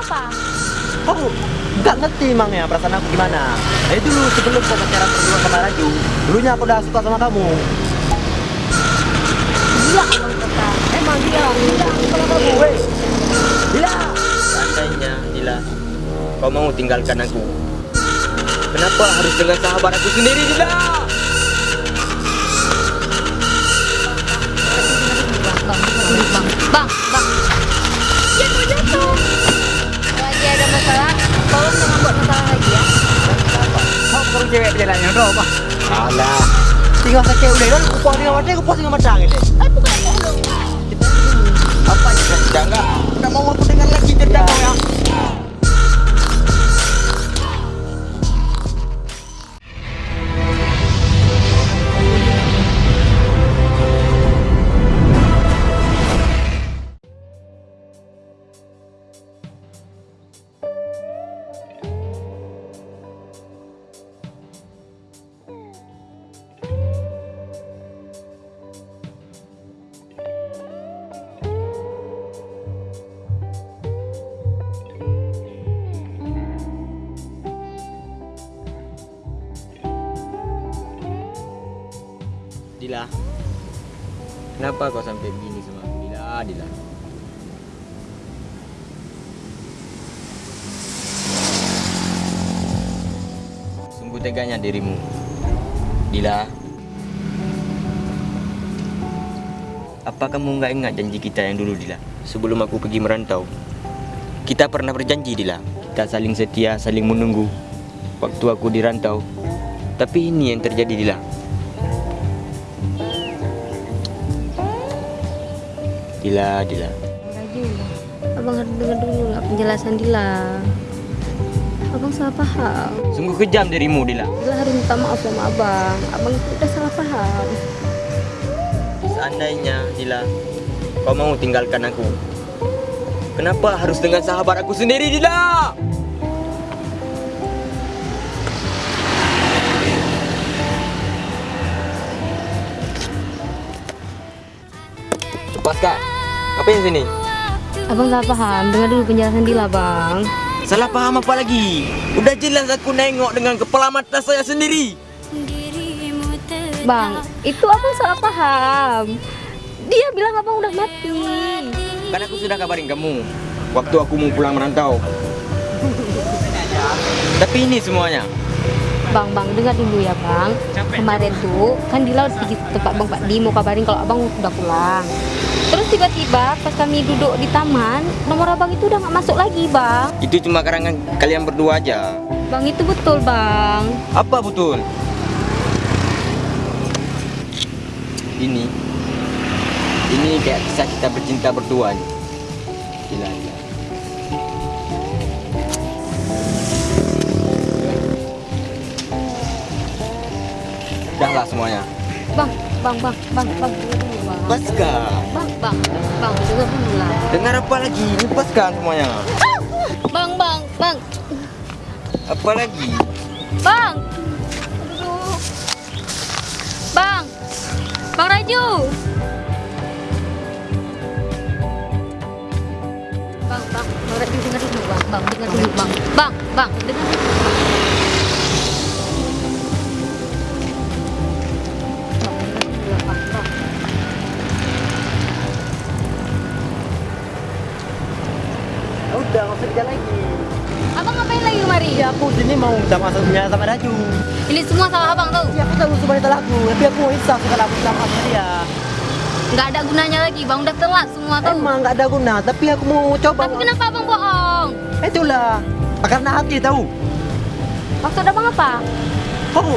apa? Kamu nggak ngerti emang ya perasaan aku gimana? Dari dulu sebelum kau pacaran berdua sama Raju, dulunya aku udah suka sama kamu. Gila abang kata. Emang dia, dia kalau kamu, weh. Gila. Seandainya, Dila, kau mau tinggalkan aku. Kenapa harus dengan sahabat aku sendiri, Dila? Bang, bang, bang. Cewek perjalanan yang roh, Alah. Tinggal sakit udah kan, kupas dengan mata, kupas dengan mata gitu. Eh, bukan tolong. Apa ya? Sudah enggak? Enggak mau aku dengar lagi cerita kau ya. Kenapa kau sampai begini sama aku? Dila, Dila. Sungguh teganya dirimu. Dila. Apa kamu nggak ingat janji kita yang dulu, Dila? Sebelum aku pergi merantau. Kita pernah berjanji, Dila. Kita saling setia, saling menunggu. Waktu aku dirantau. Tapi ini yang terjadi, Dila. Dila, Dila. Abang harus dengar dulu lah penjelasan Dila. Abang salah paham. Sungguh kejam dirimu, Dila. Dila harus minta maaf sama abang. Abang udah salah paham. Seandainya, Dila, kau mau tinggalkan aku. Kenapa harus dengan sahabat aku sendiri, Dila? Lepaskan. Apa yang sini? Abang salah paham. Dengar dulu penjelasan Dila, bang. Salah paham apa lagi? Udah jelas aku nengok dengan kepala mata saya sendiri. Bang, itu abang salah paham. Dia bilang abang udah mati. Kan aku sudah kabarin kamu waktu aku mau pulang merantau. Tapi ini semuanya. Bang, bang, dengar dulu ya bang. Kemarin tuh kan Dila ke tempat bang Pak Di mau kabarin kalau abang udah pulang. Terus tiba-tiba pas kami duduk di taman, nomor abang itu udah nggak masuk lagi bang. Itu cuma karangan kalian berdua aja. Bang itu betul bang. Apa betul? Ini Ini kayak kisah kita bercinta berdua nih. Semuanya. Bang, bang, bang, bang, bang. Lepaskan. Bang, bang, bang, lah. Dengar apa lagi? Lepaskan semuanya. Bang, bang, bang, Apa lagi? bang. Aduh. Bang, bang Raju. Bang, bang, bang Raju dengar dulu bang, bang, dengar dulu bang, bang, bang, dengar dulu. Udah, nggak usah kerja lagi. Abang ngapain lagi kemari? Ya aku sini mau minta masuk punya sama Raju. Ini semua salah abang tau. Ya aku tahu semua itu lagu, tapi aku mau insaf kalau aku sama sama dia. Nggak ada gunanya lagi bang, udah telat semua tau. Emang nggak ada guna, tapi aku mau coba. Tapi kenapa abang bohong? Itulah, karena hati tahu. Maksud abang apa? Kamu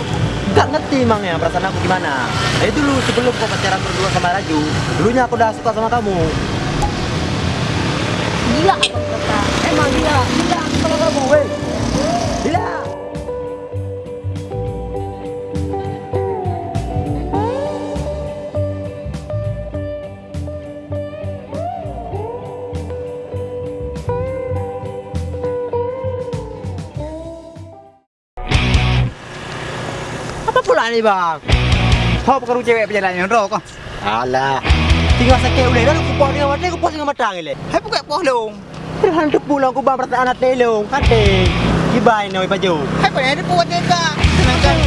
nggak ngerti emang ya perasaan aku gimana. Dari dulu sebelum kau pacaran berdua sama Raju, dulunya aku udah suka sama kamu. Nih bang? Kau perlu cewek perjalanan yang roh kau. Alah, tinggal sakit udah kan aku dengan mata, aku puas dengan mata ngile. Hai buka poh dong. Terhantuk pulang ku bang perasaan anak nelong. Kate. Gibay na may baju. Hai pa ni buat dia tak. Sedangkan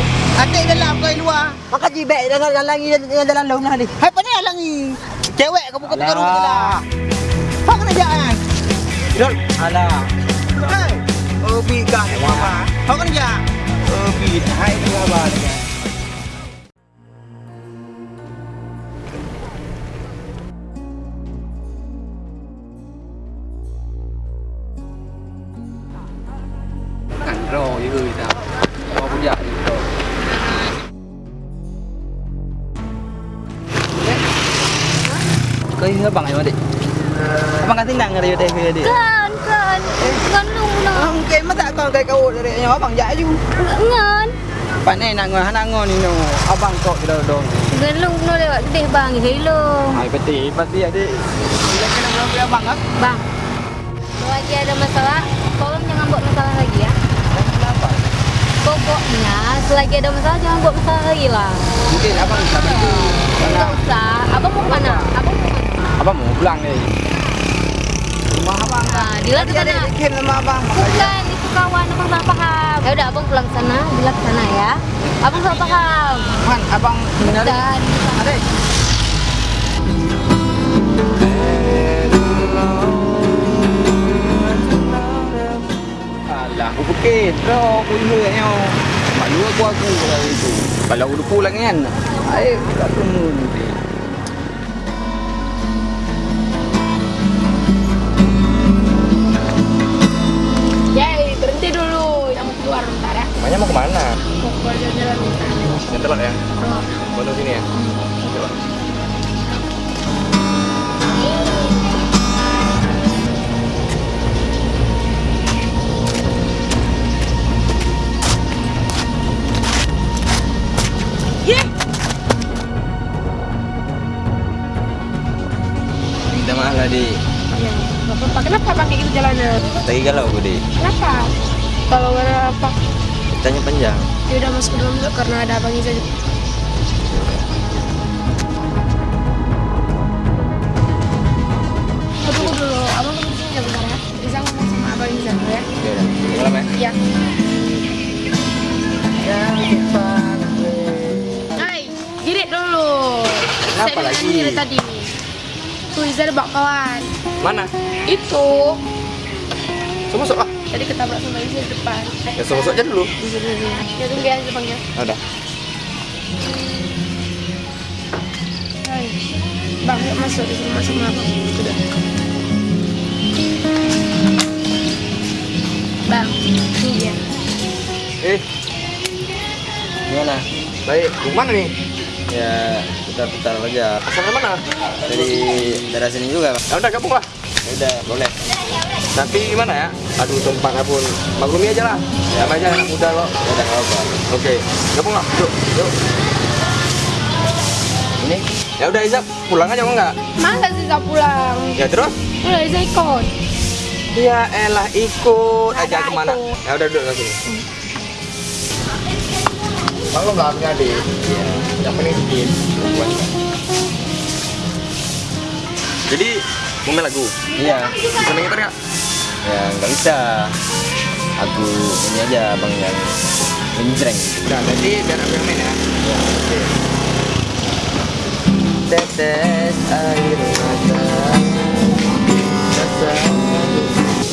adik dalam kau luar. Maka jibek dengan halangi dengan jalan laut lah ni. Hai ni halangi. Cewek kau buka pergi rumah lah. Kau kena jangan. Dol. Alah. Hai. Oh bi kah apa? Kau kena jangan. Oh bi. Hai ni apa? Kau ini abang yang mana? Abang kata nang ngari deh dia. Kan, kan. Ngan lu na. Mungkin mata kau kai kau dari yang abang jaju. Ngan. Pak ni nak ngah nak ngah ni no. Abang kau kita dong. Ngan lu na lewat deh bang, hello. Hai peti pasti ada. Bila kena ngah abang ah. Bang. Kalau lagi ada masalah, tolong jangan buat masalah lagi ya. Kenapa? Pokoknya selagi ada masalah jangan buat masalah lagi lah. Mungkin abang bisa bantu. Enggak usah. Abang mau kemana? Abang mau Abang mau pulang ni. Rumah abang Nah, Dila ke ada sana. dikirim sama abang. Bukan, itu kawan abang salah paham. Ya udah abang pulang sana, Dila ke sana ya. Abang salah paham. Man, abang mencari. Adik. Alah, aku fikir Bro, aku dulu katnya Malu aku aku kalau itu Kalau aku pulang kan Air tak tunggu mau bentar. Nyetelak ya? Mau sini ya? Coba. Minta maaf lah, Di. Iya. Kenapa kayak gitu jalannya? Lagi galau aku, Di. Kenapa? Kalau gak ada apa, Tanya panjang. ya udah masuk ke dalam dulu karena ada abang Iza. Oh, tunggu dulu. Abang tunggu sini aja bentar ya. Iza ngomong sama abang Iza dulu ya. Ya udah, tinggal apa ya? Iya. Hai, girit dulu. Kenapa Saya lagi? dari tadi. Tuh Iza ada bawa kawan. Mana? Itu Semua ah. Tadi ketabrak sama di depan. Ya semua masuk aja dulu. Ya tunggu ya depannya. Udah. Hai. Bang, yuk masuk di sini masuk sama abang. Sudah. Bang, ini dia. Eh. Gimana? Baik, mana nih? Ya, putar-putar aja. Asalnya mana? Dari daerah sini juga, Bang. Ya udah gabung lah Ya udah, boleh. Nanti gimana ya? Aduh tempatnya pun maklumi aja lah Ya aja anak muda lo Ya udah, nggak apa. Oke, gabung lah Yuk, yuk Ini Ya udah Izab, pulang aja mau nggak? Masa sih Iza pulang? Ya terus? Udah Iza ikut. Ya elah ikut aja Ada ke mana? ikut. Ya udah duduk sini. Bang lo nggak punya adik? Iya. Yang penting sedikit. Jadi mau main lagu? iya. Bisa main gitar nggak? Ya, nggak bisa. Aku ini aja Bang yang menjreng. Udah, nanti biar aku yang main ya. Oke. Tetes air mata. Rasa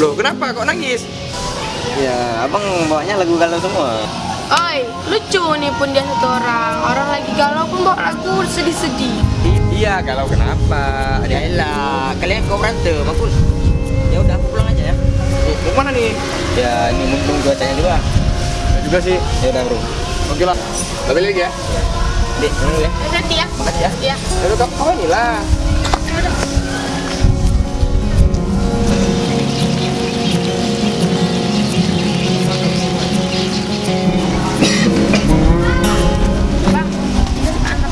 Loh, kenapa kok nangis? Ya, abang bawanya lagu galau semua. Oi, lucu nih pun dia satu orang. Orang lagi galau pun bawa lagu sedih-sedih. Iya, kalau kenapa? Ya elah, kalian kok berantem, aku Ya udah, aku pulang aja ya. Mau mana nih? Ya, ini mumpung cuacanya juga. Ya juga sih. Ya udah, Bro. Oke lah. Balik lagi ya. Dek, dulu ya. Nanti ya. Makasih ya. Ya. Ya udah kamu kawan lah. Bang, anak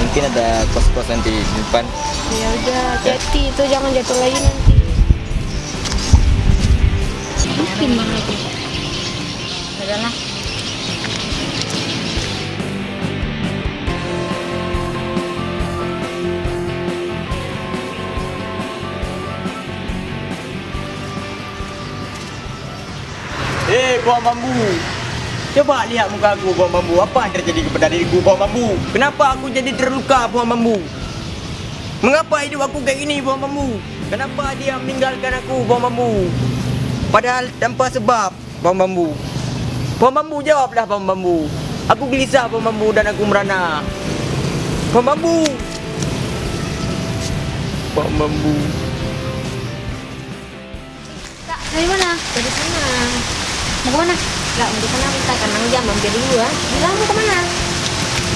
mungkin ada kos-kos nanti di depan. Ya udah, hati itu jangan jatuh lagi nanti. Mungkin Bang Raju. Udahlah. Eh, buah bambu. Coba lihat muka aku, buah bambu. Apa yang terjadi kepada diriku, buah bambu? Kenapa aku jadi terluka, buah bambu? Mengapa hidup aku kayak gini, buah bambu? Kenapa dia meninggalkan aku, buah bambu? Padahal tanpa sebab, buah bambu. Buah bambu, jawablah, buah bambu. Aku gelisah, buah bambu, dan aku merana. Buah bambu. Buah bambu. Kak, dari mana? Dari sana. Mau kemana? Gak, mau ke sana kita karena jam mampir dulu ya. Bilang mau ke mana?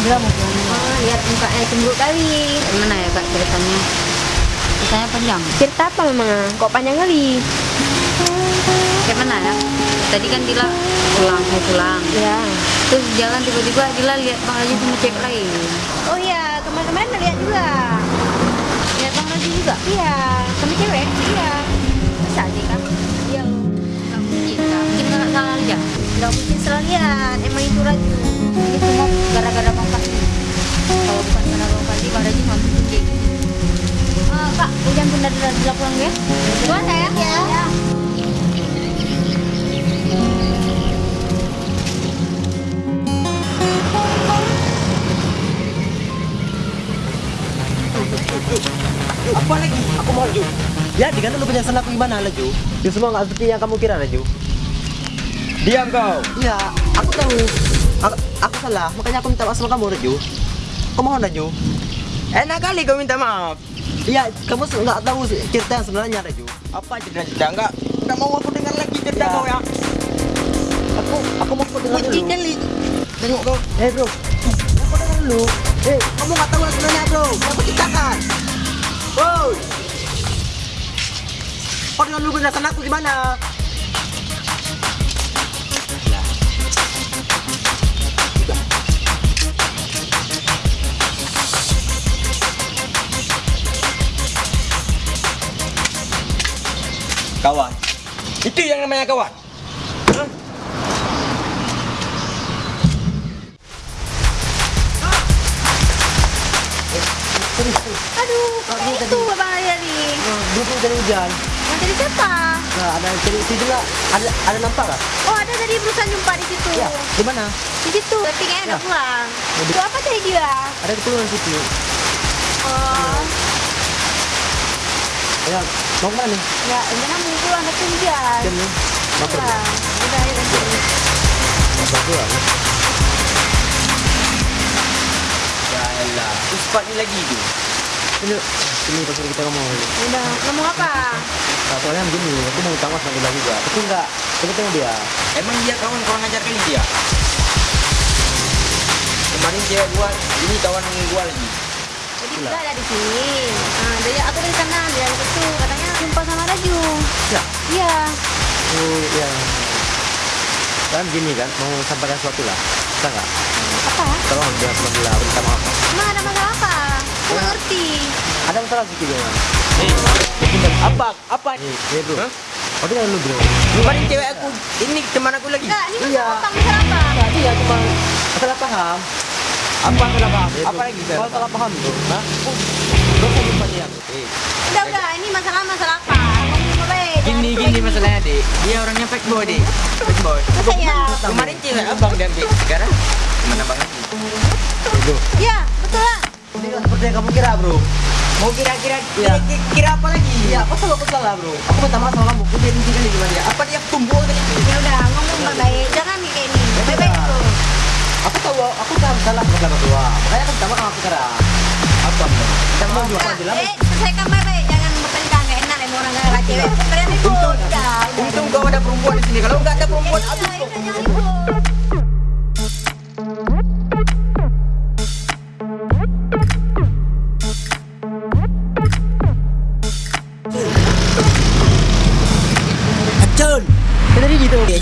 Bilang mau ke mana? Oh, lihat mukanya cemburu kali. Gimana ya kak ceritanya? Ceritanya panjang. Cerita apa memang? Kok panjang kali? Kayak mana ya? Tadi kan Dila pulang, mau pulang. Ya. Terus jalan tiba-tiba Dila lihat Bang Raju sama cewek lain. Oh iya, kemarin-kemarin lihat juga. Lihat Bang Raju juga? Iya. Sama cewek? Iya. Masa sih kak? Iya. Gak mungkin kak. Mungkin salah aja. Gak mungkin salah lihat. Emang itu Raju. Ini semua gara-gara Bang Fadli. Kalau bukan karena Bang Fadli, Bang Raju nggak mungkin kayak gini. Eh, kak, hujan pun dari Dila pulang ya? Duluan sayang. Ya. Apa lagi? Aku mau Raju. Ya, di lu penjelasan aku gimana, Raju? Itu semua nggak seperti yang kamu kira, Raju. Diam kau. Iya, aku tahu. Aku, aku salah, makanya aku minta maaf sama kamu, Raju. Aku mohon, Raju. Enak kali kau minta maaf. Iya, kamu nggak tahu cerita yang sebenarnya, Raju. Apa cerita-cerita? Enggak, enggak mau aku dengar lagi cerita Ya. kau ya. Aku, aku mau kau dengar Kunci dulu. kali. Tengok kau. Eh, bro. Aku dengar dulu. Eh, kamu nggak tahu yang sebenarnya, bro. Aku ceritakan. Woi. Kau dengar dulu penjelasan aku gimana? Kawan. Itu yang namanya kawan. Hah? Aduh, kayak itu Bang Raju. Nah, dulu pun dari hujan. Yang tadi siapa? Nah, ada yang cari itu juga. Ada ada nampak nggak? Oh, ada tadi berusaha jumpa di situ. Ya, di mana? Di situ. Tapi kayaknya udah Ya. pulang. Itu apa tadi dia? Ada keperluan situ. Oh, Ya, mau ke mana nih? ya ini kan pulang tapi hujan. Jam nih. Pulang. Udah, ayo ganti. Mau pulang. Yalah, tu cepat ni lagi tu. Sini, sini pasal kita ngomong. Udah, ngomong apa? Nah, soalnya begini, aku mau maaf sama dia juga. Tapi enggak, kita tengok dia. Emang dia kawan kurang ajar kali dia. Kemarin cewek gua, ini kawan gua lagi. Jadi kita ada di sini. Nah, dari aku dari sana, dia dari situ. Katanya jumpa sama Raju. Ya. Iya. Oh, ya. Kan gini kan, mau sampaikan sesuatu lah. Bisa nggak? Apa? Tolong dia, aku minta maaf. Emang ada masalah apa? Aku ngerti. Ada masalah sedikit ya. Eh, apa? Apa? Nih, nih bro. Hah? Dengar dulu bro. Kemarin cewek aku, ini teman aku lagi. Enggak, ini Iya. masalah apa? Masalah apa? Dia cuma salah paham. Apa paham? Eh, Apa bro. lagi Kau salah? salah paham bro. Hah? Bro, saya jumpa dia. Eh, Udah, udah. Ini masalah masalah apa? Gini gini masalahnya dek. Dia orangnya fake boy dek. Fake boy. Masa ya? Kemarin cewek abang dia ambil. Sekarang gimana bang lagi? bro. Iya, betul lah. Ini nggak seperti yang kamu kira bro. Mau kira-kira Iya. kira, kira apa lagi? Iya, apa salah aku salah bro? Aku minta maaf sama kamu. Aku dia intikan di gimana dia? Apa dia tumbuh tadi? Ya udah, ngomong baik. Jangan kayak ini. Baik-baik udah tahu aku tahu salah. Bukan dua makanya kan sama aku kira apa nih kita mau jual bilang eh selesai kamar eh jangan bertengkar nggak enak emang orang nggak cewek. Kalian ikut untung kau ada perempuan di sini. Kalau nggak ada perempuan iya, aku kok.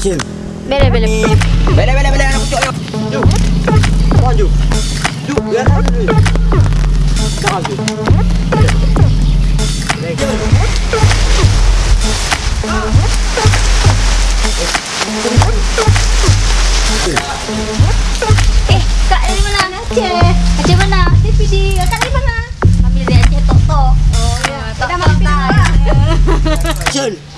Action! Eh, kak dari mana? Aceh. Aceh mana? DVD. Kak dari mana? Ambil dari Aceh Tok. Oh iya. Kita mau Action.